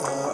Uh,